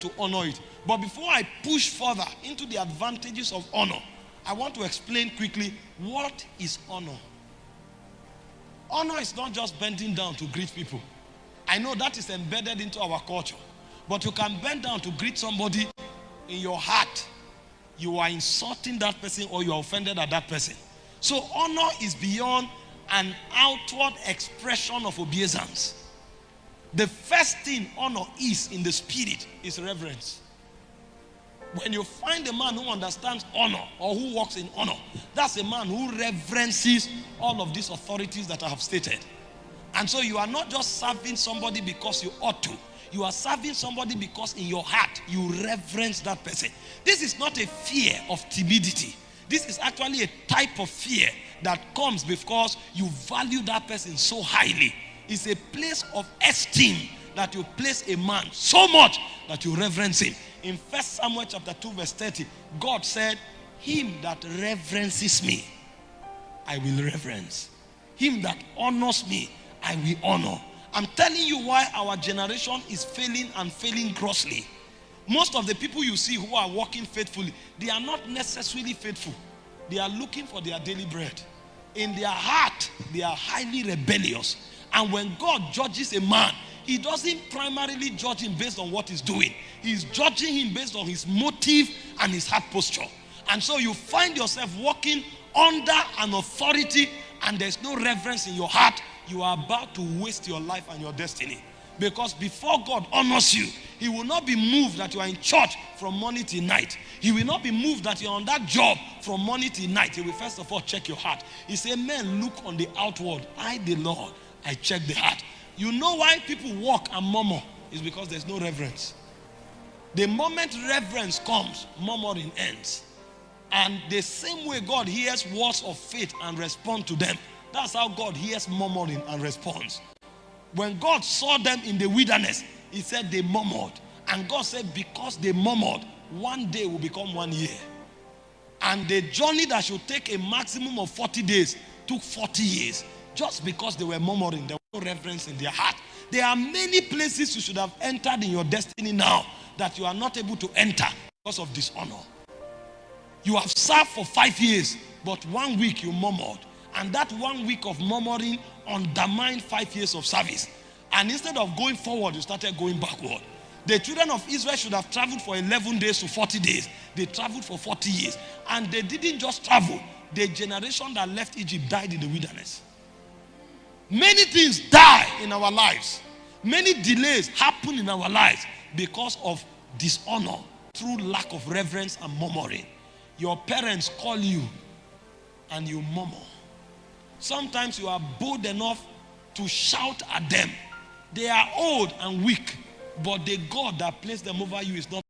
to honor it. But before I push further into the advantages of honor, I want to explain quickly what is honor. Honor is not just bending down to greet people. I know that is embedded into our culture. But you can bend down to greet somebody in your heart. You are insulting that person or you are offended at that person. So honor is beyond an outward expression of obeisance. The first thing honor is in the spirit is reverence. When you find a man who understands honor or who walks in honor, that's a man who reverences all of these authorities that I have stated. And so you are not just serving somebody because you ought to. You are serving somebody because in your heart you reverence that person. This is not a fear of timidity. This is actually a type of fear that comes because you value that person so highly. It's a place of esteem that you place a man so much that you reverence him. In First Samuel chapter 2 verse 30, God said, him that reverences me, I will reverence. Him that honors me, I will honor. I'm telling you why our generation is failing and failing grossly. Most of the people you see who are walking faithfully, they are not necessarily faithful. They are looking for their daily bread. In their heart, they are highly rebellious. And when God judges a man, he doesn't primarily judge him based on what he's doing. He's judging him based on his motive and his heart posture. And so you find yourself walking under an authority and there's no reverence in your heart. You are about to waste your life and your destiny. Because before God honors you, He will not be moved that you are in church from morning till night. He will not be moved that you're on that job from morning till night. He will first of all check your heart. He said, Men, look on the outward. I, the Lord, I check the heart. You know why people walk and murmur? Is because there's no reverence. The moment reverence comes, murmuring ends. And the same way God hears words of faith and respond to them, that's how God hears murmuring and responds. When God saw them in the wilderness, he said they murmured. And God said, because they murmured, one day will become one year. And the journey that should take a maximum of 40 days took 40 years. Just because they were murmuring, there was no reverence in their heart. There are many places you should have entered in your destiny now that you are not able to enter because of dishonor. You have served for five years, but one week you murmured. And that one week of murmuring undermined five years of service. And instead of going forward, you started going backward. The children of Israel should have traveled for 11 days to 40 days. They traveled for 40 years. And they didn't just travel. The generation that left Egypt died in the wilderness. Many things die in our lives. Many delays happen in our lives because of dishonor through lack of reverence and murmuring. Your parents call you and you murmur. Sometimes you are bold enough to shout at them. They are old and weak, but the God that placed them over you is not